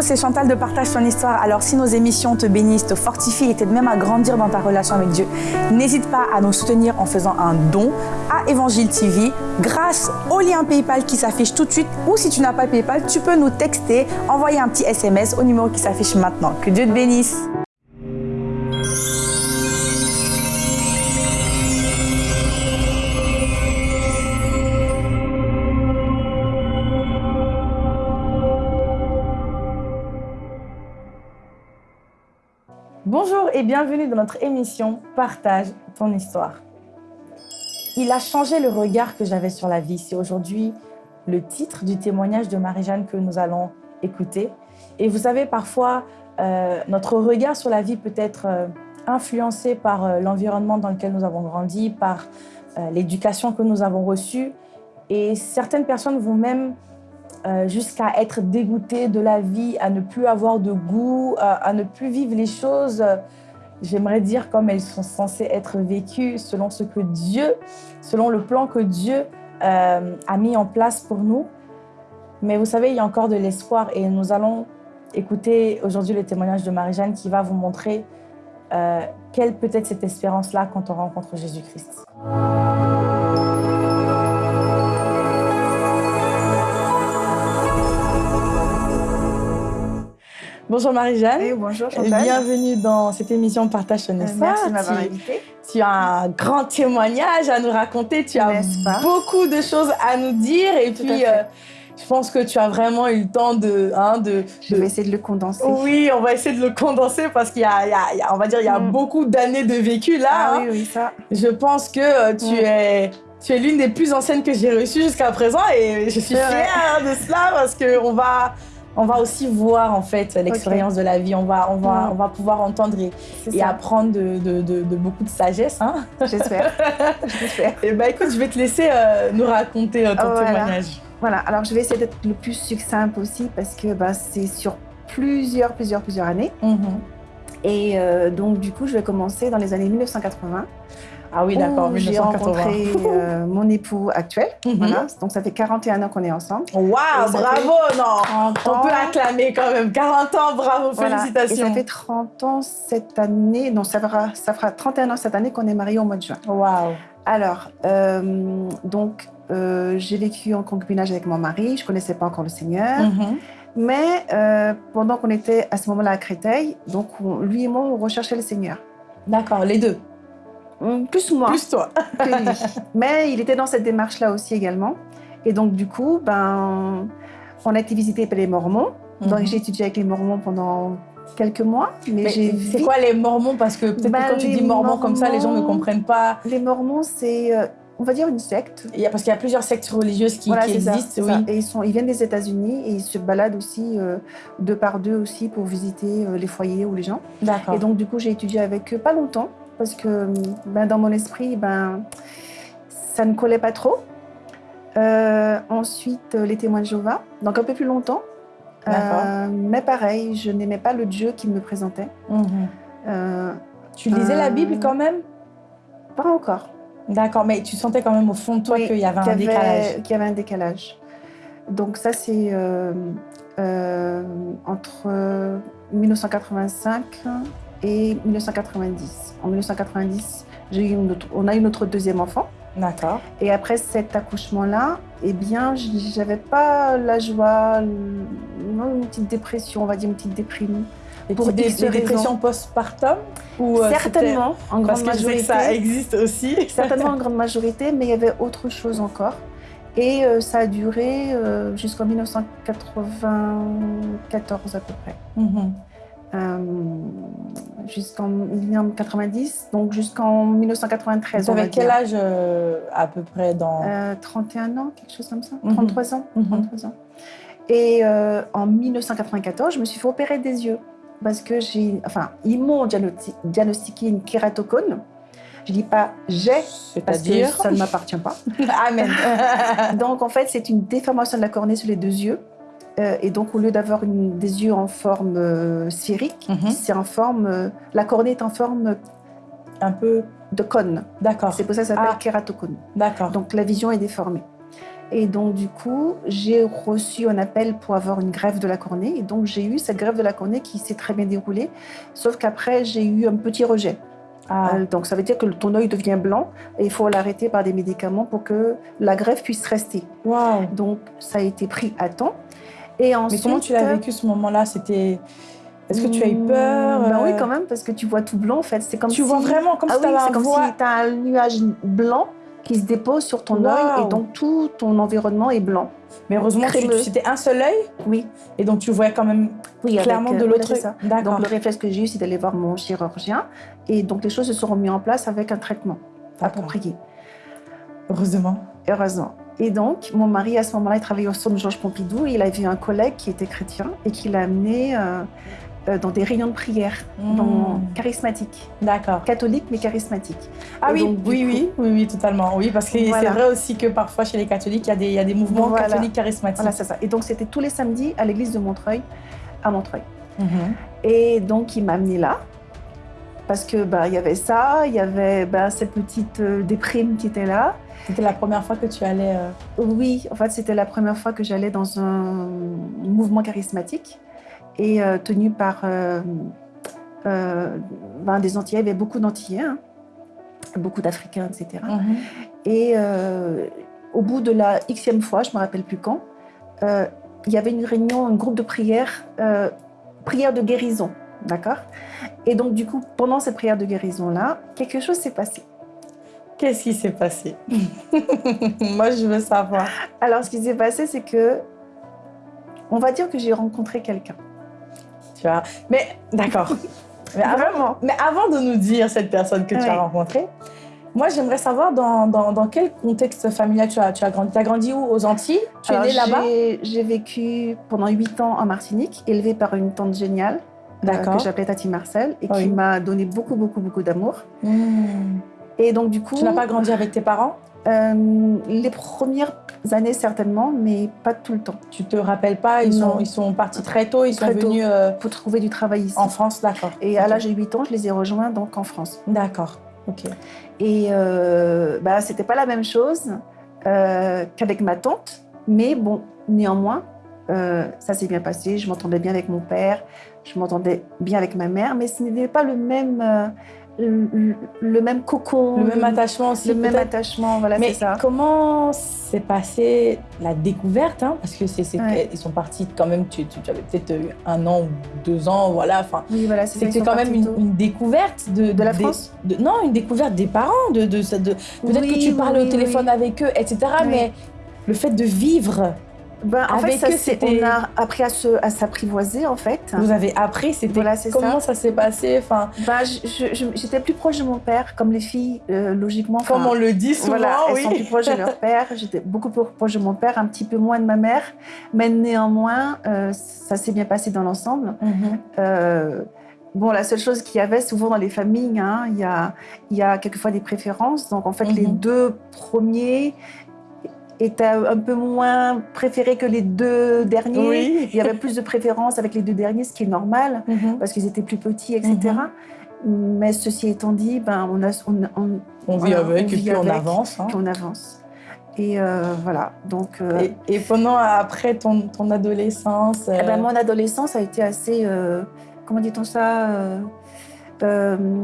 c'est Chantal de Partage ton histoire. Alors si nos émissions te bénissent, te fortifient et t'aident même à grandir dans ta relation avec Dieu, n'hésite pas à nous soutenir en faisant un don à Évangile TV grâce au lien PayPal qui s'affiche tout de suite ou si tu n'as pas PayPal, tu peux nous texter, envoyer un petit SMS au numéro qui s'affiche maintenant. Que Dieu te bénisse. Bienvenue dans notre émission Partage ton histoire. Il a changé le regard que j'avais sur la vie. C'est aujourd'hui le titre du témoignage de Marie-Jeanne que nous allons écouter. Et vous savez, parfois, euh, notre regard sur la vie peut être euh, influencé par euh, l'environnement dans lequel nous avons grandi, par l'éducation que nous avons reçue. Et certaines personnes vont même jusqu'à être dégoûtées de la vie, à ne plus avoir de goût, à ne plus vivre les choses j'aimerais dire comme elles sont censées être vécues selon ce que Dieu, selon le plan que Dieu euh, a mis en place pour nous. Mais vous savez, il y a encore de l'espoir et nous allons écouter aujourd'hui le témoignage de Marie-Jeanne qui va vous montrer euh, quelle peut être cette espérance-là quand on rencontre Jésus-Christ. Bonjour Marie-Jeanne. Et bonjour Chantal. Bienvenue dans cette émission Partage ton histoire. Merci de m'avoir invitée. Tu as un grand témoignage à nous raconter. Tu as beaucoup de choses à nous dire. Et puis, euh, je pense que tu as vraiment eu le temps de... Hein, de je vais essayer de le condenser. Oui, on va essayer de le condenser parce qu'il y, a, on va dire, il y a mm. beaucoup d'années de vécu là. Ah, hein. Oui, oui, ça. Je pense que euh, tu mm. es... Tu es l'une des plus anciennes que j'ai reçues jusqu'à présent et je suis fière de cela parce qu'on va, on va aussi voir en fait l'expérience de la vie. On va, on va, on va pouvoir entendre et, apprendre de, beaucoup de sagesse. Hein. J'espère. Et eh ben écoute, je vais te laisser euh, nous raconter euh, ton témoignage. Voilà. Alors je vais essayer d'être le plus succinct aussi parce que bah, c'est sur plusieurs, plusieurs, plusieurs années. Mm-hmm. Et euh, donc du coup, je vais commencer dans les années 1980. Ah oui, d'accord, J'ai rencontré euh, mon époux actuel. Mhm. voilà. Donc, ça fait 41 ans qu'on est ensemble. Waouh, bravo, non On peut acclamer quand même. 40 ans, bravo, félicitations. Et ça fait 30 ans cette année, non, ça fera, ça fera 31 ans cette année qu'on est mariés au mois de juin. Waouh Alors, euh, donc, euh, j'ai vécu en concubinage avec mon mari. Je ne connaissais pas encore le Seigneur. Mhm. Mais pendant qu'on était à ce moment-là à Créteil, donc lui et moi, on recherchait le Seigneur. D'accord, les deux plus moi. Plus toi. Mais il était dans cette démarche-là aussi également. Et donc, du coup, ben, on a été visité par les Mormons. Donc, mhm. j'ai étudié avec les Mormons pendant quelques mois. Mais, c'est quoi les Mormons? Parce que peut-être ben, quand tu dis Mormons comme ça, les gens ne comprennent pas. Les Mormons, c'est, euh, on va dire, une secte. Il y a, parce qu'il y a plusieurs sectes religieuses qui, existent. oui. Et ils, sont, ils viennent des États-Unis et ils se baladent aussi euh, deux par deux aussi pour visiter euh, les foyers ou les gens. D'accord. Et donc, du coup, j'ai étudié avec eux pas longtemps parce que ben, dans mon esprit, ben, ça ne collait pas trop. Euh, ensuite, les témoins de Jéhovah, donc un peu plus longtemps. Euh, mais pareil, je n'aimais pas le Dieu qui me présentait. Mhm. Euh, tu lisais la Bible quand même? Pas encore. D'accord, mais tu sentais quand même au fond de toi qu'il y avait un décalage. Qu'il y avait un décalage. Donc ça, c'est entre 1985 et 1990. En 1990, eu on a eu notre deuxième enfant. D'accord. Et après cet accouchement-là, eh bien, j'avais pas la joie, une petite dépression, on va dire une petite déprime. Et pour des, des dépressions postpartum ou euh, Certainement, en grande parce majorité. Que ça existe aussi. certainement en grande majorité, mais il y avait autre chose encore. Et euh, ça a duré euh, jusqu'en 1994 à peu près. Mm-hmm. Euh, jusqu'en 1990, donc jusqu'en 1993. Vous avez quel âge euh, à peu près dans 31 euh, ans, quelque chose comme ça, 33 mhm. ans, 33 mhm. ans. Et en 1994, je me suis fait opérer des yeux parce que j'ai, enfin, ils m'ont diagnostiqué une kératocone. Je dis pas j'ai, c'est-à-dire ça ne m'appartient pas. Amen. donc en fait, c'est une déformation de la cornée sur les deux yeux euh, et donc, au lieu d'avoir des yeux en forme euh, sphérique, mhm. c'est en forme. Euh, la cornée est en forme un peu de cône. D'accord. C'est pour ça que ça s'appelle ah. D'accord. Donc, la vision est déformée. Et donc, du coup, j'ai reçu un appel pour avoir une greffe de la cornée. Et donc, j'ai eu cette greffe de la cornée qui s'est très bien déroulée. Sauf qu'après, j'ai eu un petit rejet. Ah, Euh, donc, ça veut dire que ton œil devient blanc et il faut l'arrêter par des médicaments pour que la greffe puisse rester. waouh. Donc, ça a été pris à temps. Et Mais ensuite, comment tu l'as vécu ce moment-là? C'était. Est-ce que tu as eu peur? Bah Oui, euh, quand même, parce que tu vois tout blanc, en fait. C'est comme Tu si... vois vraiment comme ah si oui, c'est comme voile. si tu as un nuage blanc qui se dépose sur ton œil et donc tout ton environnement est blanc. Mais heureusement, tu- c'était un seul œil? Oui, et donc tu voyais quand même oui clairement euh, de voilà, l'autre œil. Donc le réflexe que j'ai eu, c'est d'aller voir mon chirurgien. Et donc les choses se sont mises en place avec un traitement approprié, Heureusement. heureusement. Et donc, mon mari, à ce moment-là, il travaillait au centre Georges Pompidou. Et il avait un collègue qui était chrétien et qui l'a amené euh, euh, dans des réunions de prière, dans, Hmm. charismatiques, D'accord. catholiques mais charismatiques. Ah Et oui, donc, oui, coup- oui, oui, oui, totalement. Oui, parce que c'est vrai aussi que parfois chez les catholiques, il y a des, il y a des mouvements Voilà. catholiques charismatiques. Voilà, c'est ça. Et donc, c'était tous les samedis à l'église de Montreuil, à Montreuil. Mhm. Et donc, il m'a amené là. Parce que bah, il y avait ça, il y avait bah, cette petite euh, déprime qui était là. C'était la première fois que tu allais. euh, Oui, en fait, c'était la première fois que j'allais dans un mouvement charismatique et euh, tenu par euh, ben, des Antillais. Il y avait beaucoup d'Antillais, hein, beaucoup d'Africains, etc. Et euh, au bout de la xème fois, je ne me rappelle plus quand, il y avait une réunion, un groupe de prière, euh, prière de guérison, d'accord? Et donc, du coup, pendant cette prière de guérison-là, quelque chose s'est passé. Qu'est-ce qui s'est passé? Moi, je veux savoir. Alors, ce qui s'est passé, c'est que, on va dire que j'ai rencontré quelqu'un. Tu vois? Mais d'accord. Mais avant, mais avant de nous dire cette personne que tu as rencontrée, moi, j'aimerais savoir dans, dans, dans quel contexte familial tu as, tu as grandi. Tu as grandi où? Aux Antilles? Tu Alors, es née là-bas? j'ai- vécu pendant huit ans en Martinique, élevée par une tante géniale euh, que j'appelais Tati Marcel et qui m'a donné beaucoup, beaucoup, beaucoup d'amour. Hmm. Et donc, du coup, Tu n'as pas grandi avec tes parents? euh, les premières années certainement, mais pas tout le temps. Tu te rappelles pas Ils, Non. sont, ils sont partis très tôt, ils Très sont tôt. venus euh, Pour trouver du travail ici. en France, d'accord. Et à l'âge de 8 ans, je les ai rejoints donc en France. D'accord, ok. Et euh, bah, c'était pas la même chose euh, qu'avec ma tante, mais bon, néanmoins, euh, ça s'est bien passé. Je m'entendais bien avec mon père, je m'entendais bien avec ma mère, mais ce n'était pas le même, euh, le, le même cocon, Le même attachement aussi, le même attachement, voilà, Mais c'est ça. comment s'est passée la découverte hein Parce que c'est, Ouais. ils sont partis quand même, tu, tu- tu avais peut-être eu un an ou deux ans, voilà. Enfin, Oui, voilà, c'était quand même une, découverte de, De la des- France de- Non, une découverte des parents. De, de, peut-être Oui, que tu parles oui, au téléphone avec eux, etc. Mais le fait de vivre, Ben, en avec fait, ça, eux, on a appris à se- à s'apprivoiser, en fait. vous avez appris, c'était Voilà, comment ça, s'est passé Enfin, Ben, J'étais plus proche de mon père, comme les filles, euh, logiquement. comme on le dit souvent, Voilà, elles oui. sont plus proches de leur père. J'étais beaucoup plus proche de mon père, un petit peu moins de ma mère. Mais néanmoins, euh, ça s'est bien passé dans l'ensemble. Mhm. Euh, bon, la seule chose qu'il y avait souvent dans les familles, hein, il y, a, il y a quelquefois des préférences. Donc, en fait, les Mhm. deux premiers étaient un peu moins préférés que les deux derniers. Oui. Il y avait plus de préférences avec les deux derniers, ce qui est normal Mhm. parce qu'ils étaient plus petits, etc. Mais ceci étant dit, ben, on, a, on, on- On vit avec on et vit puis on avance. hein. qu'on avance. Et euh, voilà, donc euh, Et, et pendant, après ton, ton adolescence, eh ben, euh, mon adolescence a été assez, comment dit-on ça,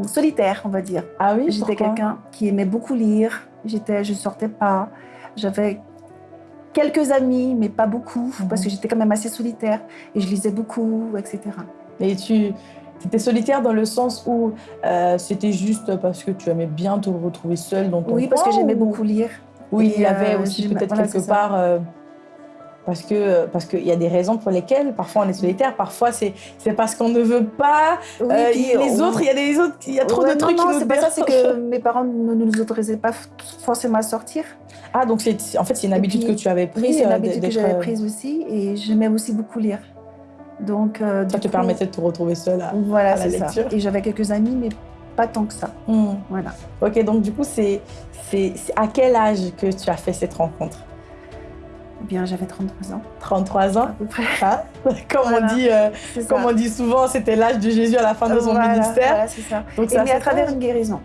solitaire, on va dire. ah oui, J'étais quelqu'un qui aimait beaucoup lire. Je sortais pas. J'avais quelques amis, mais pas beaucoup, Mhm. parce que j'étais quand même assez solitaire et je lisais beaucoup, etc. Et tu étais solitaire dans le sens où euh, c'était juste parce que tu aimais bien te retrouver seule dans ton Oui, parce que j'aimais ou- beaucoup lire. Oui, il y avait euh, aussi peut-être voilà, quelque part. euh, parce que parce qu'il y a des raisons pour lesquelles parfois on est solitaire, parfois c'est c'est parce qu'on ne veut pas. Oui, euh, puis les on- autres, il y a des autres, il y a trop Ouais, de non, trucs non, qui nous c'est pas ça, c'est que mes parents ne nous autorisaient pas forcément à sortir. Ah donc c'est en fait c'est une Et habitude puis- que tu avais prise. Oui, c'est une euh, habitude que j'avais euh, prise aussi et j'aimais aussi beaucoup lire. Donc, euh, Ça te coup, permettait de te retrouver seule. à- Voilà, à la c'est ça. Et j'avais quelques amis, mais pas tant que ça. Hmm. Voilà. Ok, donc du coup, c'est à quel âge que tu as fait cette rencontre? Bien, j'avais 33 ans, 33 ans à peu près. hein Comme, Voilà. on dit, euh, comme on dit souvent, c'était l'âge de Jésus à la fin de son Voilà, ministère. voilà, c'est ça. Donc mais à travers une guérison.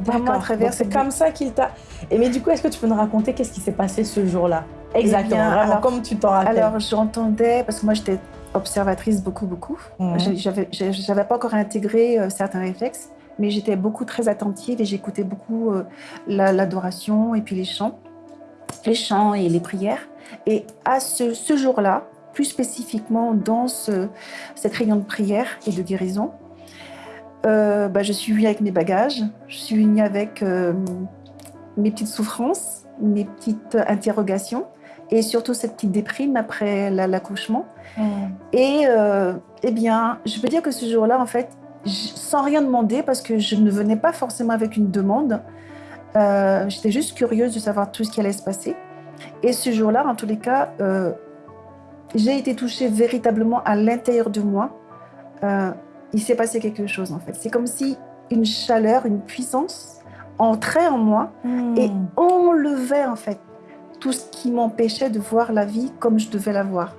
Vraiment à travers C'est comme ça qu'il t'a. Et mais du coup, est-ce que tu peux nous raconter qu'est-ce qui s'est passé ce jour-là? Exactement, bien, vraiment alors- comme tu t'en rappelles. Alors, j'entendais, parce que moi, j'étais observatrice beaucoup, beaucoup. J'ai- j'avais pas encore intégré euh, certains réflexes, mais j'étais beaucoup très attentive et j'écoutais beaucoup euh, la- l'adoration et puis les chants, les chants et les prières. Et à ce, ce jour-là, plus spécifiquement dans ce- cette réunion de prière et de guérison, euh, bah, je suis venue avec mes bagages, je suis venue avec euh, mes petites souffrances, mes petites interrogations et surtout cette petite déprime après la- l'accouchement. Mhm. Et euh, eh bien, je peux dire que ce jour-là, en fait, sans rien demander, parce que je ne venais pas forcément avec une demande, euh, j'étais juste curieuse de savoir tout ce qui allait se passer. Et ce jour-là, en tous les cas, euh, j'ai été touchée véritablement à l'intérieur de moi. Euh, il s'est passé quelque chose, en fait. C'est comme si une chaleur, une puissance entrait en moi et Mhm. enlevait, en fait, tout ce qui m'empêchait de voir la vie comme je devais la voir.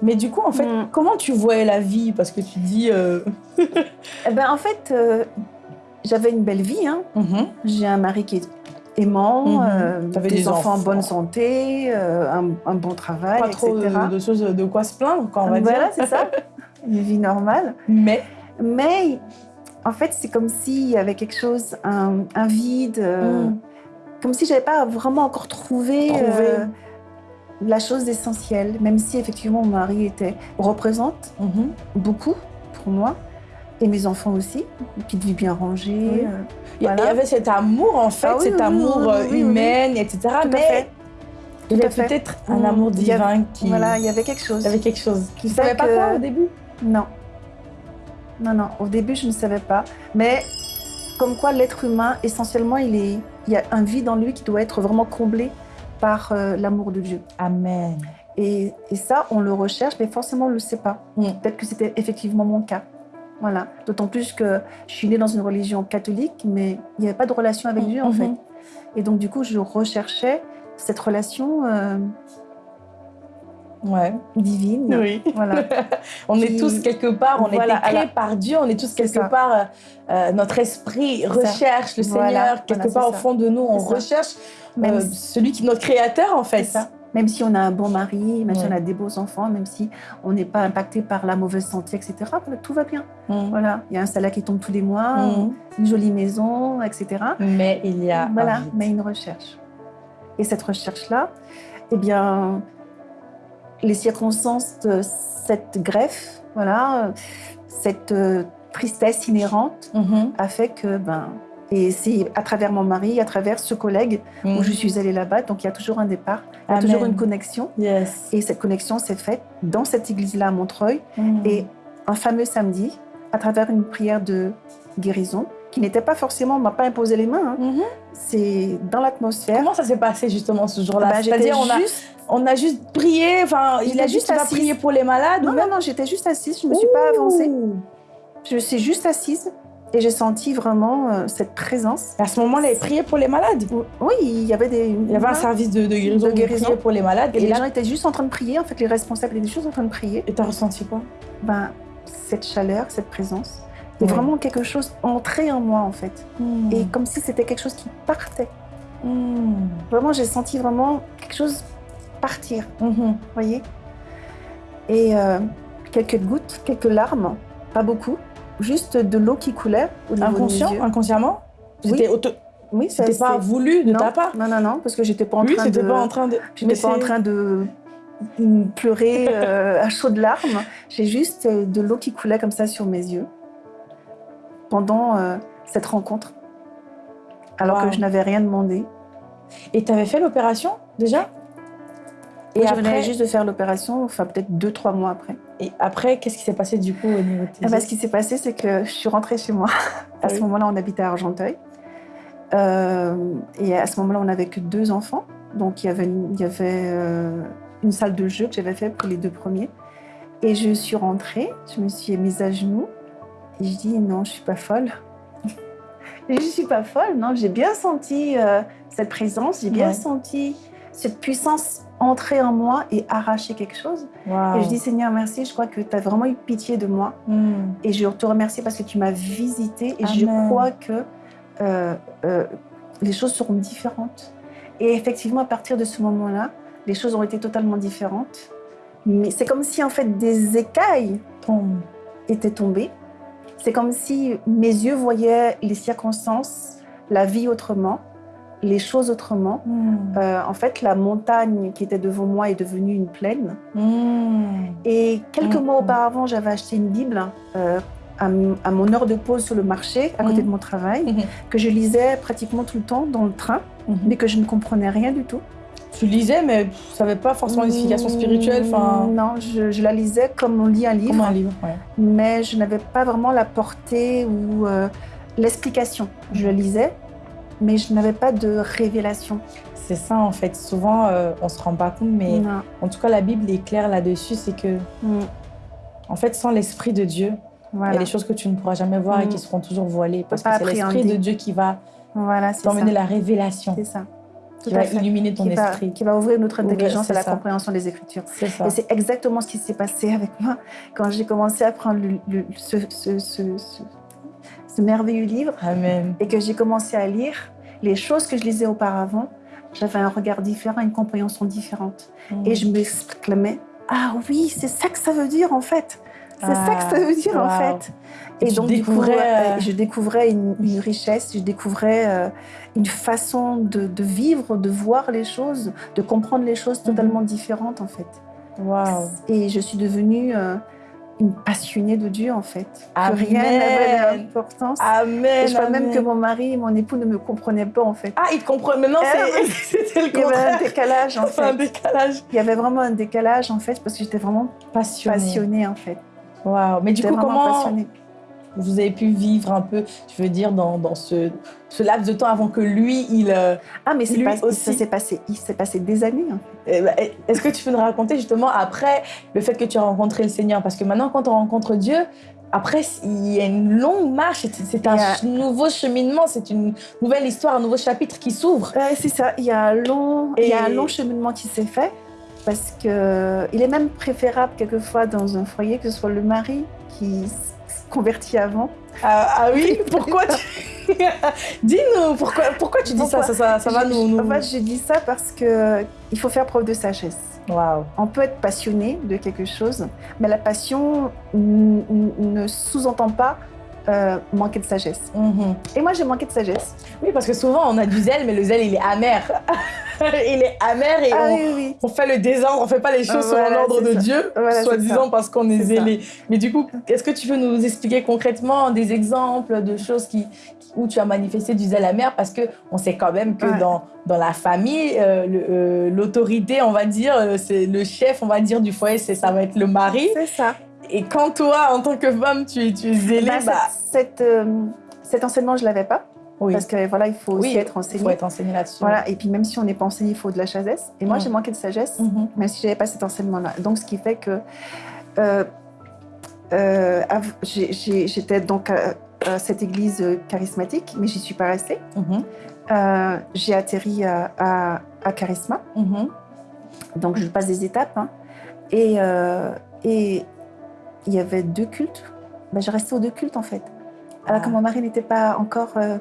Mais du coup, en fait, Mm. comment tu voyais la vie? Parce que tu dis. euh, Eh ben, en fait, euh, j'avais une belle vie. Hein. mhm. J'ai un mari qui est aimant, euh, T'avais des, des enfants en bonne santé, euh, un, un bon travail, Pas trop etc. de, de choses de quoi se plaindre, quoi, on va voilà, dire. c'est ça. Une vie normale. Mais? Mais en fait, c'est comme s'il y avait quelque chose, un, un vide, euh, Mm. comme si j'avais pas vraiment encore trouvé, Trouvé. euh, la chose essentielle, même si effectivement mon mari était représente Mhm. beaucoup pour moi et mes enfants aussi, une petite vie bien rangée. Oui. euh, Il y- Voilà. il y avait cet amour, en fait, Ah oui, cet oui, amour humain, etc. Tout à mais fait. il y avait peut-être un Mm. amour avait- divin qui. Voilà, il y avait quelque chose. Il y avait quelque chose. Tu savais fait pas que- quoi au début? Non. Non, non. Au début, je ne savais pas. Mais comme quoi, l'être humain, essentiellement, il, est, il y a un vide en lui qui doit être vraiment comblé par euh, l'amour de Dieu. Amen. Et, et ça, on le recherche, mais forcément, on ne le sait pas. Mm. Peut-être que c'était effectivement mon cas. Voilà. D'autant plus que je suis née dans une religion catholique, mais il n'y avait pas de relation avec Dieu, en Mhm. fait. Et donc, du coup, je recherchais cette relation euh, Ouais. divine. Oui. Voilà. On est tous quelque part, on Voilà, est créés la- par Dieu, on est tous quelque ça. part, euh, euh, notre esprit recherche le Voilà, Seigneur, quelque part au fond de nous, on recherche euh, celui qui est notre créateur en fait. C'est ça. Même si on a un bon mari, même si on a des beaux enfants, même si on n'est pas impacté par la mauvaise santé, etc., voilà, tout va bien. Voilà, il y a un salaire qui tombe tous les mois, une jolie maison, etc. Mais il y a Voilà, un mais une recherche. Et cette recherche-là, eh bien, les circonstances de cette greffe, voilà, cette euh, tristesse inhérente Mhm. a fait que, ben, et c'est à travers mon mari, à travers ce collègue Mm. où je suis allée là-bas, donc il y a toujours un départ, il y a Amen. toujours une connexion. Yes. Et cette connexion s'est faite dans cette église-là à Montreuil. Mm. Et un fameux samedi, à travers une prière de guérison, qui n'était pas forcément, on m'a pas imposé les mains, hein. Mhm. c'est dans l'atmosphère. Comment ça s'est passé justement ce jour-là? Ben, j'étais C'est-à-dire on a, juste... on a juste prié, enfin il a juste pas prié pour les malades Non, ou non, même non, j'étais juste assise, je ne me suis pas avancée. Je suis juste assise et j'ai senti vraiment euh, cette présence. À ce moment-là, il priait pour les malades. Oui, il y avait des... Il y avait un service de, de guérison, De pour les malades. Et Et, les là, gens étaient juste en train de prier, en fait, les responsables étaient juste en train de prier. et t'as ressenti quoi? Ben, cette chaleur, cette présence, et Ouais. vraiment quelque chose entré en moi, en fait. Mm. Et comme si c'était quelque chose qui partait. Mm. Vraiment, j'ai senti vraiment quelque chose partir, Mhm. voyez? Et euh, quelques gouttes, quelques larmes, pas beaucoup, juste de l'eau qui coulait au niveau Inconscient, yeux. inconsciemment? Oui. C'était auto... Oui, c'était pas voulu de non, ta part? Non, non, non, parce que j'étais pas en Oui, train c'était de... pas en train de... J'étais pas en train de pleurer euh, à chaudes larmes. J'ai juste euh, de l'eau qui coulait comme ça sur mes yeux pendant euh, cette rencontre, alors Wow. que je n'avais rien demandé. Et t'avais fait l'opération déjà? Et Et je venais après, juste de faire l'opération, enfin peut-être deux, trois mois après. Et après qu'est-ce qui s'est passé du coup au niveau de tes Eh ben, ce qui s'est passé, c'est que je suis rentrée chez moi. À ce moment-là, on habitait à Argenteuil. Euh, et à ce moment-là, on n'avait que deux enfants. Donc, il y avait, une, il y avait euh, une salle de jeu que j'avais fait pour les deux premiers. Et je suis rentrée, je me suis mise à genoux. Et je dis, non, je suis pas folle. je suis pas folle, non. J'ai bien senti euh, cette présence, j'ai bien Ouais. senti cette puissance entrer en moi et arracher quelque chose. Et je dis, Seigneur, merci, je crois que tu as vraiment eu pitié de moi. Mm. Et je te remercie parce que tu m'as visité et je crois que euh, euh, les choses seront différentes. Et effectivement, à partir de ce moment-là, les choses ont été totalement différentes. Mais c'est comme si en fait des écailles Tombe. étaient tombées. C'est comme si mes yeux voyaient les circonstances, la vie autrement, les choses autrement. Hmm. Euh, en fait, la montagne qui était devant moi est devenue une plaine. Hmm. Et quelques mois auparavant, j'avais acheté une Bible euh, à, mon heure de pause sur le marché, à côté de mon travail, que je lisais pratiquement tout le temps dans le train, mais que je ne comprenais rien du tout. Tu lisais, mais ça n'avait pas forcément une signification spirituelle, Non, je, je la lisais comme on lit un livre, comme un livre. ouais. mais je n'avais pas vraiment la portée ou euh, l'explication. Je la lisais, mais je n'avais pas de révélation. C'est ça, en fait. Souvent, euh, on se rend pas compte, mais Non. en tout cas, la Bible est claire là-dessus. C'est que, Mm, en fait, sans l'Esprit de Dieu, il y a des choses que tu ne pourras jamais voir et Mm. qui seront toujours voilées. Parce que c'est l'Esprit de Dieu qui va voilà t'emmener la révélation, C'est ça. qui Tout va illuminer ton Qui va, esprit. qui va ouvrir notre Ouvrir, intelligence c'est à la ça. compréhension des Écritures. C'est ça. Et c'est exactement ce qui s'est passé avec moi quand j'ai commencé à prendre le- le- ce, ce- ce- ce- merveilleux livre Amen. et que j'ai commencé à lire les choses que je lisais auparavant. J'avais un regard différent, une compréhension différente. Et je m'exclamais Ah oui, c'est ça que ça veut dire en fait. C'est ça que ça veut dire en Ah, wow. fait. Et donc, du coup, découvrais, euh, je découvrais une, une richesse, je découvrais euh, une façon de, de vivre, de voir les choses, de comprendre les choses totalement différentes en fait. Waouh. Et je suis devenue euh, passionnée de Dieu en fait. Que Amen. rien n'avait d'importance. Amen. Et je crois même amen. que mon mari et mon époux ne me comprenaient pas en fait. Ah, il te comprend. Maintenant, oui. c'était le Il y avait un contraire. décalage en un fait. décalage. Il y avait vraiment un décalage en fait parce que j'étais vraiment Passionné. passionnée en fait. Waouh. Mais du coup, comment passionnée. Vous avez pu vivre un peu, je veux dire, dans, dans ce, ce laps de temps avant que lui, il... euh, Ah mais Lui pas- ça aussi. s'est passé, il s'est passé des années. hein. eh ben, Est-ce que tu peux nous raconter justement après le fait que tu as rencontré le Seigneur? Parce que maintenant, quand on rencontre Dieu, après, il y a une longue marche, c'est- un a- nouveau cheminement, c'est une nouvelle histoire, un nouveau chapitre qui s'ouvre. Ouais, c'est ça. Il y a un long, il y a un long cheminement qui s'est fait parce que il est même préférable quelquefois dans un foyer que ce soit le mari qui se convertit avant. Ah, ah oui, pourquoi tu... Dis-nous, pourquoi, pourquoi tu dis ça? Pourquoi? Ça, ça, ça va nous... nous... En fait, je dis ça parce que il faut faire preuve de sagesse. On peut être passionné de quelque chose, mais la passion ne sous-entend pas euh, manquer de sagesse. Mhm. Et moi, j'ai manqué de sagesse. Oui, parce que souvent, on a du zèle, mais le zèle, il est amer. il est amer et Ah on, oui, oui. on fait le désordre, on fait pas les choses Voilà, selon l'ordre de ça. Dieu, Voilà, soi-disant parce qu'on est, ça. zélé. Mais du coup, est-ce que tu peux nous expliquer concrètement des exemples de choses qui, où tu as manifesté du zèle amer? Parce que on sait quand même que Ouais. dans, dans la famille, euh, euh, l'autorité, on va dire, euh, c'est le chef, on va dire, du foyer, ça va être le mari. C'est ça. Et quand toi, en tant que femme, tu, es- tu es zélée, Bah, bah, cette- euh, cet enseignement, je l'avais pas. oui, Parce que voilà, il faut aussi être il enseigné. faut être enseigné là-dessus. Voilà, et puis même si on n'est pas enseigné, il faut de la sagesse. Et moi, Mm. j'ai manqué de sagesse, Mhm. même si j'avais pas cet enseignement-là. Donc, ce qui fait que euh, euh, j'étais donc à, à cette église charismatique, mais j'y suis pas restée. Mhm. Euh, j'ai atterri à, à, à Charisma, Mhm. donc je passe des étapes. hein. Et et il y avait deux cultes. Ben, je restais aux deux cultes en fait. Alors Ah. que mon mari n'était pas encore euh,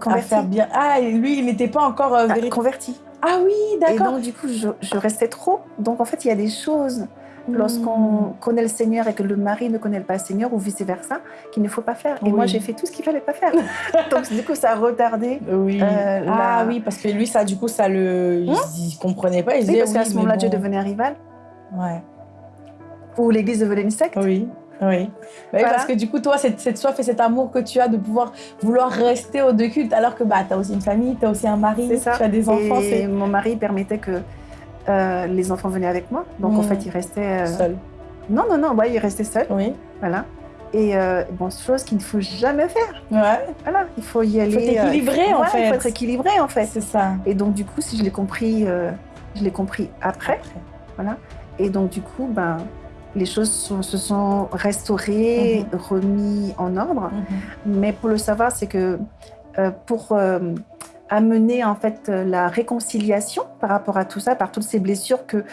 converti. faire bien. Ah, et lui, il n'était pas encore euh, Ah, converti. Ah oui, Et d'accord. donc, du coup, je, je restais trop. Donc, en fait, il y a des choses, Hmm. lorsqu'on connaît le Seigneur et que le mari ne connaît pas le Seigneur, ou vice-versa, qu'il ne faut pas faire. Et moi, j'ai fait tout ce qu'il fallait pas faire. donc, du coup, ça a retardé. Oui. Euh, ah la- oui, parce que lui, ça, du coup, ça le. Hein il, il comprenait pas. Il Oui, disait parce qu'à ce moment-là, Dieu devenait un rival, Ouais. Ou l'Église devenait une secte. Oui. Oui. Bah Voilà. Parce que du coup, toi, cette, cette soif et cet amour que tu as de pouvoir vouloir rester aux deux cultes, alors que bah, tu as aussi une famille, tu as aussi un mari, tu as des enfants, Et mon mari permettait que euh, les enfants venaient avec moi. Donc, en Mm. fait, il restait... euh, seul. Non, non, non, ouais, il restait seul. Oui. Voilà. Et euh, bon, chose qu'il ne faut jamais faire. Ouais. Voilà, il faut y aller. être euh, équilibré, en voilà, Il fait. faut être équilibré, en fait. C'est ça. Et donc, du coup, si je l'ai compris, euh, je l'ai compris après. Et donc, du coup, ben, les choses sont- se sont restaurées, remis en ordre. Mhm. Mais pour le savoir, c'est que euh, pour euh, amener en fait la réconciliation par rapport à tout ça, par toutes ces blessures que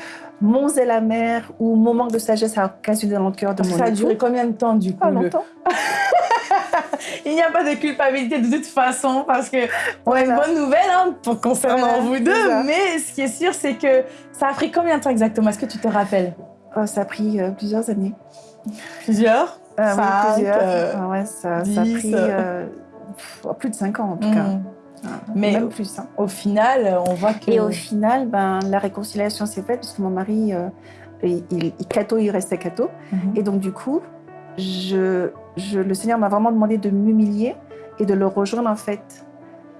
mon zèle amer ou mon manque de sagesse a occasionné dans le cœur de mon Ça a duré combien de temps, du coup Pas le- longtemps. Il n'y a pas de culpabilité de toute façon parce que on a une bonne nouvelle hein, pour, concernant vous deux. Mais ce qui est sûr, c'est que ça a pris combien de temps exactement? Est-ce que tu te rappelles? Oh, Ça a pris euh, plusieurs années. Plusieurs euh, Oui, plusieurs. Euh, ah ouais, ça, ça, a pris plus de cinq ans en tout cas. Hmm. Ah, mais Même plus, hein. au final, on voit que... Et au final, ben, la réconciliation s'est faite parce que mon mari, il, il, il restait cato. Mhm. Et donc du coup, je, je, le Seigneur m'a vraiment demandé de m'humilier et de le rejoindre en fait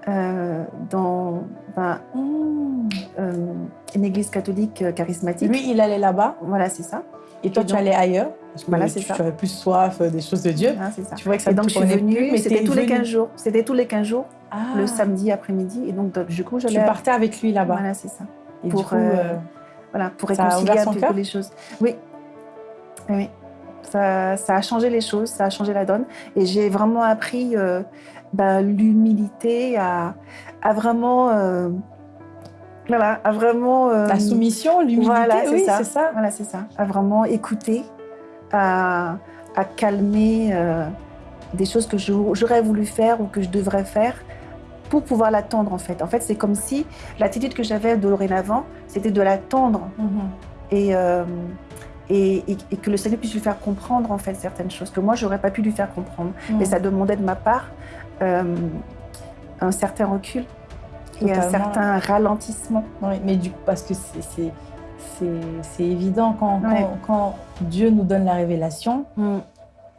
euh, dans ben, euh, une église catholique euh, charismatique. Lui, il allait là-bas. Voilà, c'est ça. Et toi, tu allais ailleurs parce que voilà, c'est ça. Tu avais plus soif des choses de Dieu. Ah, ça. Tu vois que ça et donc, je suis venue, c'était tous les 15 jours. C'était tous les 15 jours, ah. le samedi après-midi. Et donc, du coup, j'allais... Tu partais avec lui là-bas. Voilà, c'est ça. Et pour, du coup, voilà, pour réconcilier un peu les choses. Oui. Oui. Ça, ça, a changé les choses, ça a changé la donne. Et j'ai vraiment appris euh, bah, l'humilité, à, à, vraiment. Euh, voilà, à vraiment. Euh, la soumission, l'humilité, voilà, oui, c'est ça. Voilà, c'est ça. À vraiment écouter, à, à calmer des choses que j'aurais voulu faire ou que je devrais faire pour pouvoir l'attendre en fait. En fait, c'est comme si l'attitude que j'avais dorénavant, c'était de l'attendre. Mm-hmm. Et et, que le Seigneur puisse lui faire comprendre en fait certaines choses que moi j'aurais pas pu lui faire comprendre. Mais ça demandait de ma part euh, un certain recul et un certain ralentissement. Oui, mais du coup, parce que c'est évident quand, quand, Dieu nous donne la révélation, mm.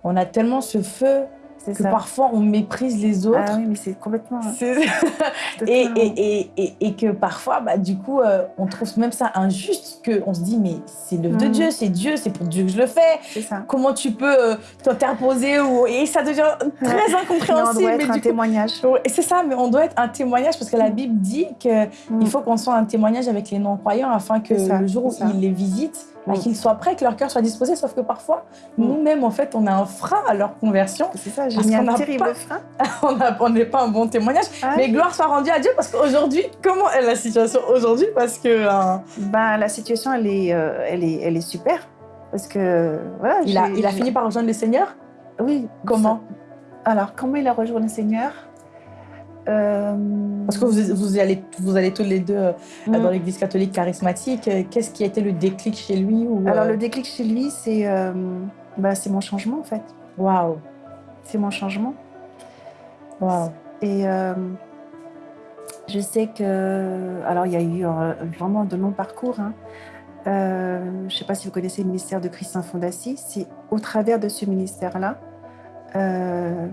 on a tellement ce feu que parfois on méprise les autres. Ah oui, mais c'est complètement. et, et, et, et, que parfois, bah, du coup, euh, on trouve même ça injuste, qu'on se dit, mais c'est l'œuvre de mm. Dieu, c'est Dieu, c'est pour Dieu que je le fais. Ça. Comment tu peux euh, t'interposer ou... Et ça devient très incompréhensible. on doit être un témoignage. Et c'est ça, mais on doit être un témoignage parce que la mm. Bible dit qu'il mm. faut qu'on soit un témoignage avec les non-croyants afin que le jour où ils les visitent, bah, qu'ils soient prêts, que leur cœur soit disposé. Sauf que parfois, nous-mêmes, en fait, on a un frein à leur conversion. C'est ça, j'ai mis un terrible frein. on n'est pas un bon témoignage. Ah mais gloire soit rendue à Dieu parce qu'aujourd'hui, comment est la situation aujourd'hui? Parce que... Euh, ben, la situation, elle est, euh, elle, est, elle est super. Parce que, voilà... Il a, il a fini par rejoindre le Seigneur? Oui. Comment? Alors, comment il a rejoint le Seigneur? Parce que vous, vous, allez, vous allez tous les deux euh, mm. dans l'église catholique charismatique. Qu'est-ce qui a été le déclic chez lui ou, Alors, le déclic chez lui, c'est bah, mon changement, en fait. Waouh C'est mon changement. Waouh Et je sais que... Alors, il y a eu vraiment de longs parcours. Hein. Euh, je ne sais pas si vous connaissez le ministère de Christ Fondassi. C'est au travers de ce ministère-là euh,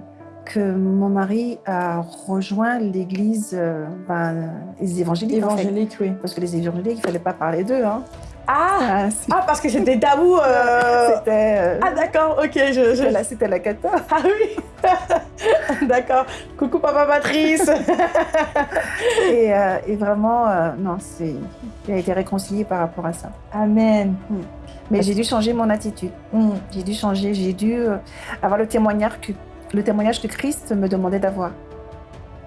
que mon mari a rejoint l'église euh, ben, les évangéliques. Évangéliques, oui. Parce que les évangéliques, il ne fallait pas parler d'eux. Hein. Ah, ah, ah, parce que c'était tabou. C'était. Ah d'accord, ok. Je, je... Là, c'était la cata. Ah oui. D'accord. Coucou papa Patrice. et, euh, et, vraiment, euh, non, c'est, il a été réconcilié par rapport à ça. Amen. Mm. Mais j'ai dû changer mon attitude. Mm. J'ai dû changer, j'ai dû euh, avoir le témoignage que le témoignage que Christ me demandait d'avoir.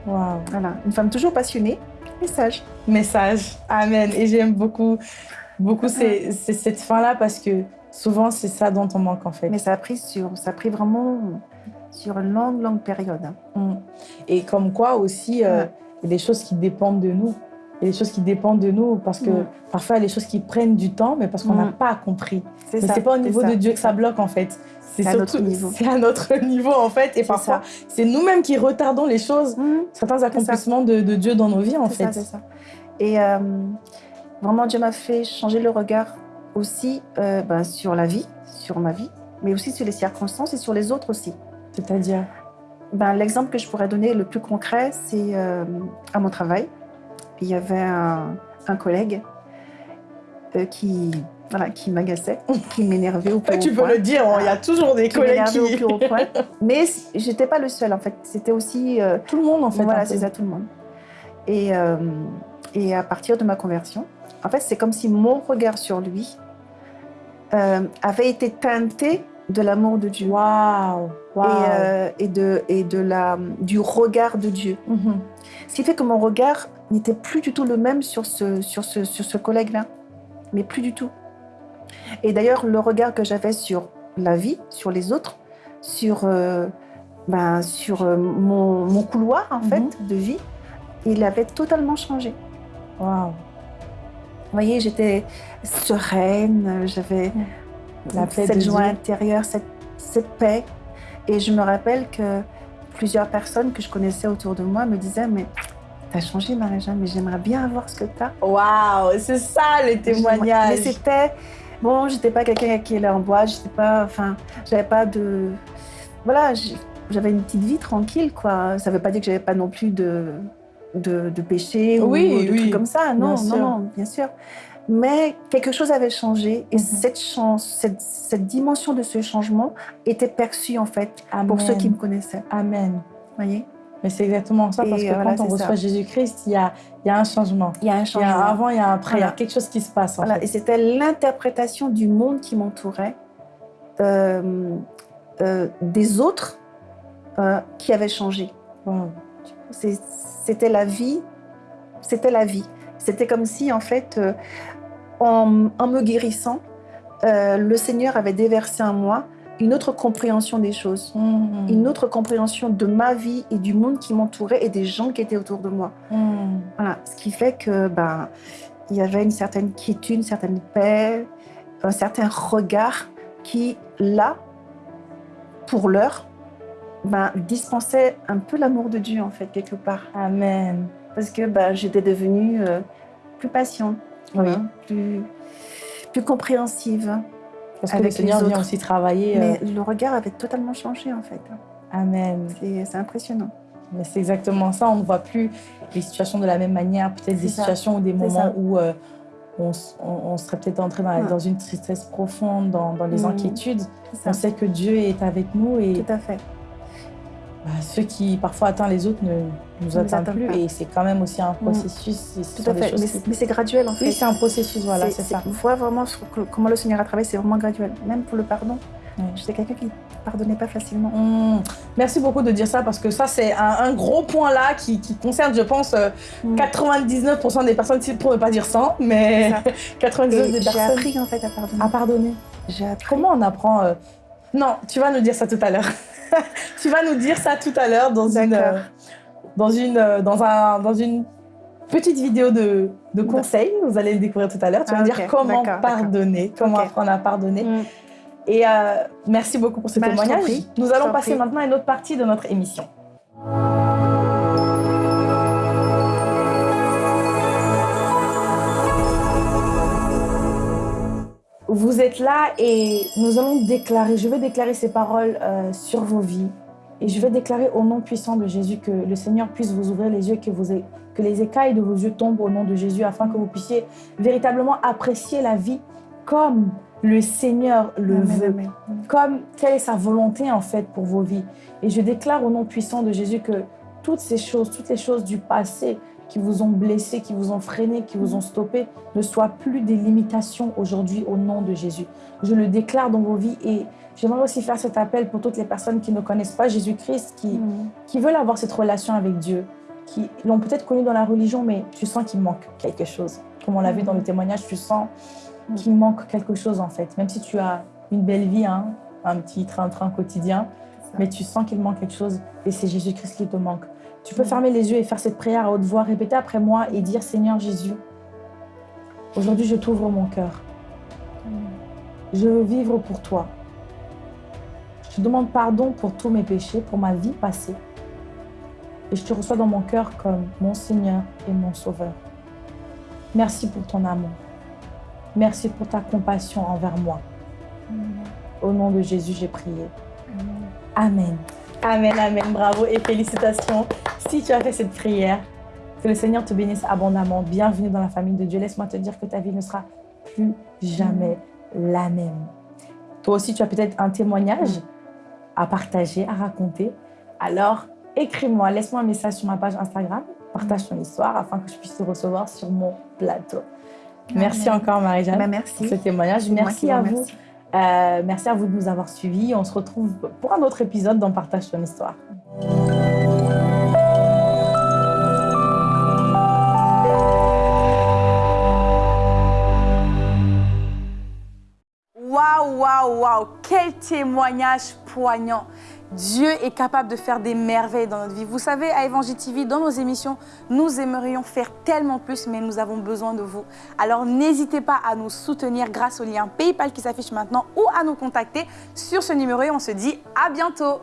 Wow. Voilà, une femme toujours passionnée, message. Message. Amen. Et j'aime beaucoup, beaucoup cette fin-là parce que souvent c'est ça dont on manque en fait. Mais ça a pris sur, ça a pris vraiment sur une longue, longue période. Mm. Et comme quoi aussi, euh, il y a des choses qui dépendent de nous. Il y a des choses qui dépendent de nous parce que mm. parfois, il y a des choses qui prennent du temps, mais parce qu'on n'a mm. pas compris. Mais ce n'est pas au niveau de Dieu que ça bloque, en fait. C'est à notre niveau. C'est à notre niveau, en fait. Et parfois, c'est nous-mêmes qui retardons les choses, certains accomplissements de, Dieu dans nos vies, en fait. C'est ça, Et euh, vraiment, Dieu m'a fait changer le regard aussi euh, ben, sur la vie, sur ma vie, mais aussi sur les circonstances et sur les autres aussi. C'est-à-dire? Ben, L'exemple que je pourrais donner le plus concret, c'est euh, à mon travail. Il y avait un, collègue euh, qui, voilà, qui m'agaçait, qui m'énervait au plus Tu peux le dire, il y a toujours des collègues qui... Au plus haut point. Mais j'étais pas le seul, en fait. C'était aussi... Euh, tout le monde, en fait. Voilà, c'est ça, tout le monde. Et, et à partir de ma conversion, en fait, c'est comme si mon regard sur lui avait été teinté de l'amour de Dieu. Waouh euh, et, de, et de la, du regard de Dieu. Mhm. Ce qui fait que mon regard n'était plus du tout le même sur ce, sur ce, sur ce collègue-là. Mais plus du tout. Et d'ailleurs, le regard que j'avais sur la vie, sur les autres, sur, euh, ben, sur euh, mon, mon couloir en fait Mhm. de vie. Il avait totalement changé. Waouh. Vous voyez, j'étais sereine, j'avais paix cette joie Dieu. intérieure, cette, cette paix. Et je me rappelle que plusieurs personnes que je connaissais autour de moi me disaient Mais t'as changé, Marie-Jeanne, mais j'aimerais bien avoir ce que t'as. Waouh, c'est ça le Mais témoignage. c'était. Bon, j'étais pas quelqu'un qui allait en boîte, j'étais pas. Enfin, j'avais pas de. Voilà, j'avais une petite vie tranquille, quoi. Ça veut pas dire que j'avais pas non plus de, de, de péché Oui, ou de oui, trucs comme ça. Non, bien non, sûr. non, bien sûr. Mais quelque chose avait changé et Mhm. cette, chance, cette, cette dimension de ce changement était perçue, en fait, Amen. pour ceux qui me connaissaient. Amen. Vous voyez? Mais c'est exactement ça, Et parce que voilà, quand on reçoit. Jésus-Christ, il y a, il y a un changement. Il y a un Il y a changement. un avant, il y a un après, il y a quelque chose qui se passe en Voilà, fait. et c'était l'interprétation du monde qui m'entourait, euh, euh, des autres euh, qui avaient changé. Wow. C'était la vie, c'était la vie. C'était comme si, en fait, euh, en, en me guérissant, euh, le Seigneur avait déversé en moi une autre compréhension des choses, Mm. une autre compréhension de ma vie et du monde qui m'entourait et des gens qui étaient autour de moi. Mm. Voilà, ce qui fait que ben il y avait une certaine quiétude, une certaine paix, un certain regard qui là, pour l'heure, ben, dispensait un peu l'amour de Dieu en fait quelque part, Amen. parce que ben, j'étais devenue euh, plus patiente, plus plus compréhensive. Parce que le Seigneur les vient aussi travailler. euh, Mais le regard avait totalement changé en fait. Amen. C'est impressionnant. Mais c'est exactement ça. On ne voit plus les situations de la même manière. Peut-être des ça. situations ou des moments où euh, on, serait peut-être entré dans, la- Ouais. dans une tristesse profonde, dans, dans les Mm. inquiétudes. On sait que Dieu est avec nous et Tout à fait. Bah, ceux qui parfois atteignent les autres ne nous atteignent plus. pas. Et c'est quand même aussi un Mm. processus. Tout à fait. Mais, qui- mais c'est graduel en fait. Oui, c'est un processus, voilà, c'est ça. On voit vraiment comment le Seigneur a travaillé, c'est vraiment graduel. Même pour le pardon. Ouais. J'étais quelqu'un qui ne pardonnait pas facilement. Mm. Merci beaucoup de dire ça parce que ça, c'est un, un gros point là qui, qui concerne, je pense, euh, Mm. 99% des personnes, pour ne pas dire 100, mais C'est 99% Et des j'ai personnes appris en fait à pardonner. à pardonner. J'ai. Comment on apprend euh, Non, tu vas nous dire ça tout à l'heure. tu vas nous dire ça tout à l'heure dans une, euh, dans une, euh, dans un, dans une petite vidéo de, de conseils. Vous allez le découvrir tout à l'heure. Tu vas Ah, nous ok, dire comment pardonner, comment apprendre à pardonner. Mm. Et euh, merci beaucoup pour ce Bah, témoignage. Nous allons passer prie. maintenant à une autre partie de notre émission. Vous êtes là et nous allons déclarer, je vais déclarer ces paroles euh, sur vos vies. Et je vais déclarer au nom puissant de Jésus que le Seigneur puisse vous ouvrir les yeux, que, vous que les écailles de vos yeux tombent au nom de Jésus, afin que vous puissiez véritablement apprécier la vie comme le Seigneur le Amen, veut amen. comme quelle est sa volonté en fait pour vos vies. Et je déclare au nom puissant de Jésus que toutes ces choses, toutes les choses du passé qui vous ont blessé, qui vous ont freiné, qui vous ont stoppé, ne soient plus des limitations aujourd'hui au nom de Jésus. Je le déclare dans vos vies et j'aimerais aussi faire cet appel pour toutes les personnes qui ne connaissent pas Jésus-Christ, qui, Mm. qui veulent avoir cette relation avec Dieu, qui l'ont peut-être connu dans la religion, mais tu sens qu'il manque quelque chose. Comme on l'a vu dans le témoignage, tu sens Mhm. qu'il manque quelque chose en fait. Même si tu as une belle vie, hein, un petit train-train quotidien. Mais tu sens qu'il manque quelque chose et c'est Jésus-Christ qui te manque. Tu peux Mhm. fermer les yeux et faire cette prière à haute voix, répéter après moi et dire Seigneur Jésus, aujourd'hui je t'ouvre mon cœur. Je veux vivre pour toi. Je te demande pardon pour tous mes péchés, pour ma vie passée. Et je te reçois dans mon cœur comme mon Seigneur et mon Sauveur. Merci pour ton amour. Merci pour ta compassion envers moi. Au nom de Jésus, j'ai prié. Amen. Amen, amen. Bravo et félicitations. Si tu as fait cette prière, que le Seigneur te bénisse abondamment. Bienvenue dans la famille de Dieu. Laisse-moi te dire que ta vie ne sera plus jamais la même. Toi aussi, tu as peut-être un témoignage à partager, à raconter. Alors, écris-moi, laisse-moi un message sur ma page Instagram. Partage ton histoire afin que je puisse te recevoir sur mon plateau. Merci Amen. encore, Marie-Jeanne, Bah, pour merci. ce témoignage. Merci à vous vous. Euh, merci à vous de nous avoir suivis. On se retrouve pour un autre épisode dans Partage ton histoire. Waouh, waouh, waouh, quel témoignage poignant. Dieu est capable de faire des merveilles dans notre vie. Vous savez, à Évangile TV, dans nos émissions, nous aimerions faire tellement plus, mais nous avons besoin de vous. Alors n'hésitez pas à nous soutenir grâce au lien PayPal qui s'affiche maintenant ou à nous contacter sur ce numéro et on se dit à bientôt.